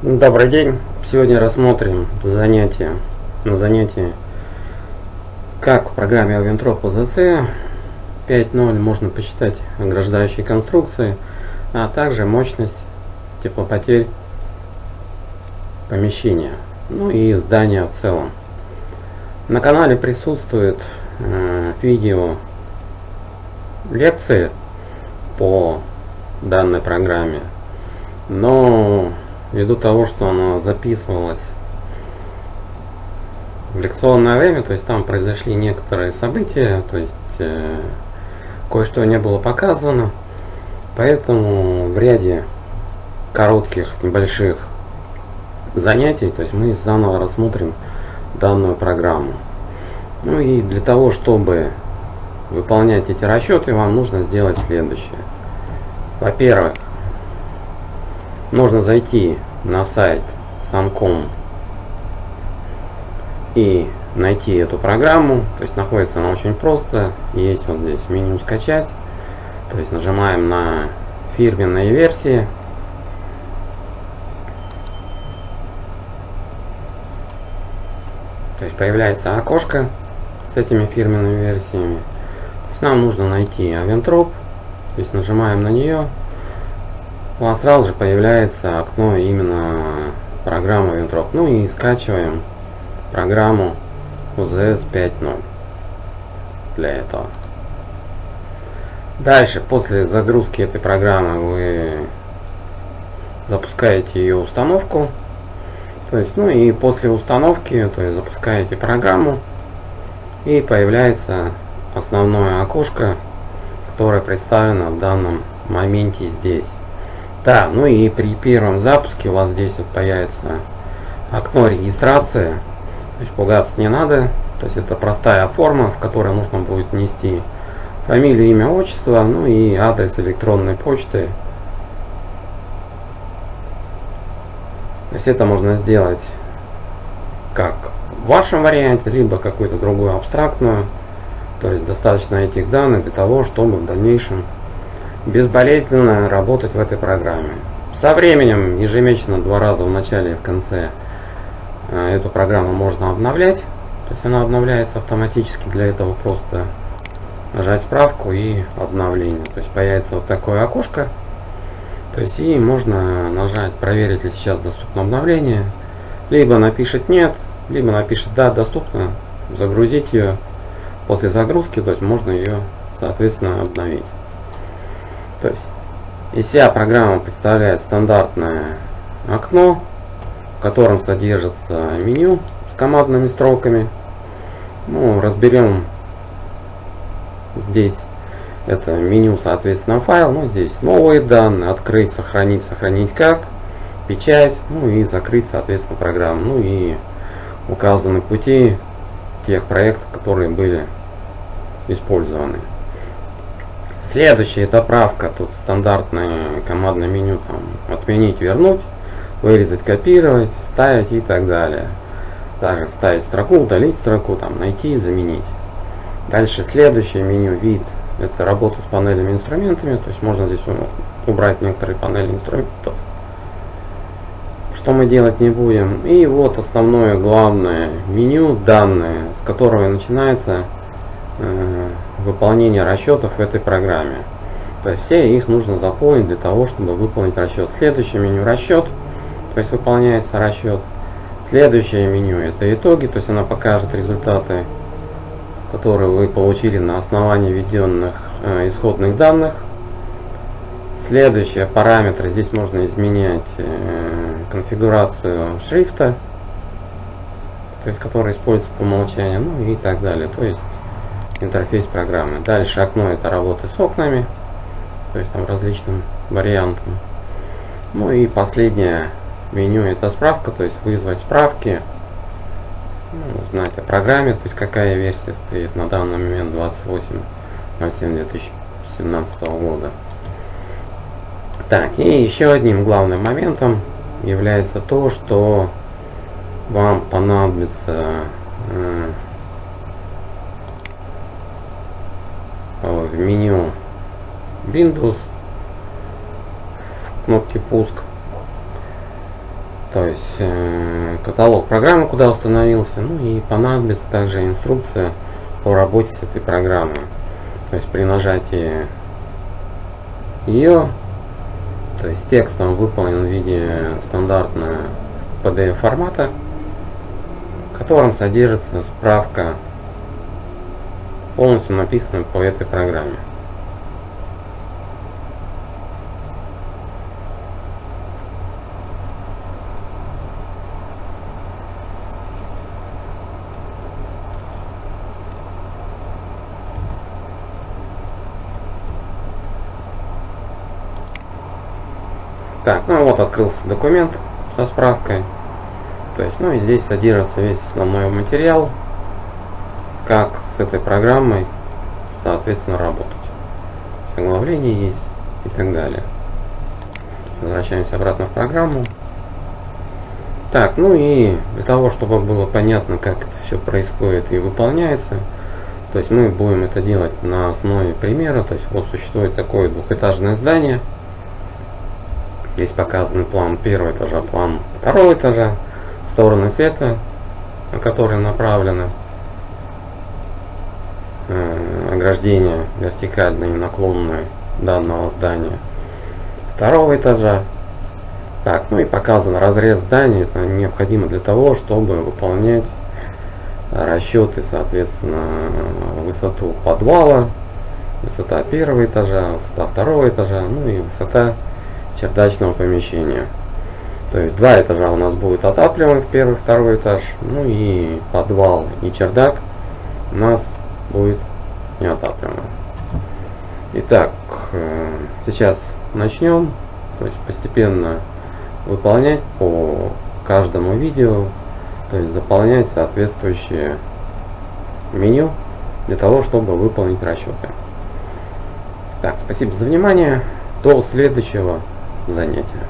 Добрый день! Сегодня рассмотрим занятие на занятии как в программе Aventrop OZC 5.0 можно посчитать ограждающие конструкции, а также мощность теплопотерь помещения, ну и здания в целом. На канале присутствует э, видео лекции по данной программе, но ввиду того, что она записывалась в лекционное время, то есть там произошли некоторые события, то есть э, кое-что не было показано, поэтому в ряде коротких, небольших занятий, то есть мы заново рассмотрим данную программу. Ну и для того, чтобы выполнять эти расчеты, вам нужно сделать следующее. Во-первых, нужно зайти на сайт Sancom и найти эту программу. То есть находится она очень просто. Есть вот здесь меню скачать. То есть нажимаем на фирменные версии. То есть появляется окошко с этими фирменными версиями. То есть нам нужно найти Aventrop. То есть нажимаем на нее у вас сразу же появляется окно именно программы Ventrop. Ну и скачиваем программу UZS 5.0 для этого. Дальше, после загрузки этой программы, вы запускаете ее установку. То есть, ну и после установки, то есть запускаете программу и появляется основное окошко, которое представлено в данном моменте здесь. Да, ну и при первом запуске у вас здесь вот появится окно регистрации. То есть пугаться не надо. То есть это простая форма, в которой нужно будет внести фамилию, имя, отчество, ну и адрес электронной почты. То есть это можно сделать как в вашем варианте, либо какую-то другую абстрактную. То есть достаточно этих данных для того, чтобы в дальнейшем безболезненно работать в этой программе. Со временем, ежемесячно, два раза в начале и в конце, э, эту программу можно обновлять. То есть она обновляется автоматически, для этого просто нажать справку и обновление. То есть появится вот такое окошко. То есть и можно нажать проверить ли сейчас доступно обновление. Либо напишет нет, либо напишет да, доступно, загрузить ее. После загрузки, то есть можно ее соответственно обновить. То есть из себя программа представляет стандартное окно, в котором содержится меню с командными строками. Ну, разберем здесь это меню, соответственно, файл. Ну, здесь новые данные, открыть, сохранить, сохранить как, печать, ну и закрыть, соответственно, программу. Ну и указаны пути тех проектов, которые были использованы. Следующая это правка. Тут стандартное командное меню. Там, отменить, вернуть, вырезать, копировать, вставить и так далее. Также вставить строку, удалить строку, там, найти, заменить. Дальше следующее меню вид. Это работа с панелями инструментами. То есть можно здесь убрать некоторые панели инструментов. Что мы делать не будем. И вот основное главное меню данные, с которого начинается выполнения расчетов в этой программе. То есть все их нужно заполнить для того, чтобы выполнить расчет. Следующее меню расчет, то есть выполняется расчет. Следующее меню это итоги, то есть она покажет результаты, которые вы получили на основании введенных э, исходных данных. Следующие параметры, здесь можно изменять э, конфигурацию шрифта, то есть который используется по умолчанию, ну и так далее. То есть интерфейс программы. Дальше окно это работы с окнами, то есть там различным вариантом. Ну и последнее меню это справка, то есть вызвать справки, ну, узнать о программе, то есть какая версия стоит на данный момент 28.07 2017 года. Так, и еще одним главным моментом является то, что вам понадобится э, в меню Windows в кнопке пуск То есть э, каталог программы, куда установился, ну и понадобится также инструкция по работе с этой программой. То есть при нажатии ее, то есть текст он выполнен в виде стандартного PDF формата, в котором содержится справка, полностью написанная по этой программе. Так, ну вот открылся документ со справкой. То есть, ну и здесь содержится весь основной материал, как этой программой, соответственно, работать. Оглавление есть и так далее. Возвращаемся обратно в программу. Так, ну и для того, чтобы было понятно, как это все происходит и выполняется, то есть мы будем это делать на основе примера. То есть вот существует такое двухэтажное здание – Здесь показаны план первого этажа, план второго этажа, стороны света, на которые направлены э, ограждения вертикальные и наклонные данного здания второго этажа. Так, ну и показан разрез здания, это необходимо для того, чтобы выполнять расчеты, соответственно, высоту подвала, высота первого этажа, высота второго этажа, ну и высота чердачного помещения. То есть два этажа у нас будет отапливаемых, первый, второй этаж, ну и подвал и чердак у нас будет неотапливаемый. Итак, э, сейчас начнем, то есть постепенно выполнять по каждому видео, то есть заполнять соответствующее меню для того, чтобы выполнить расчеты. Так, спасибо за внимание. До следующего занятия.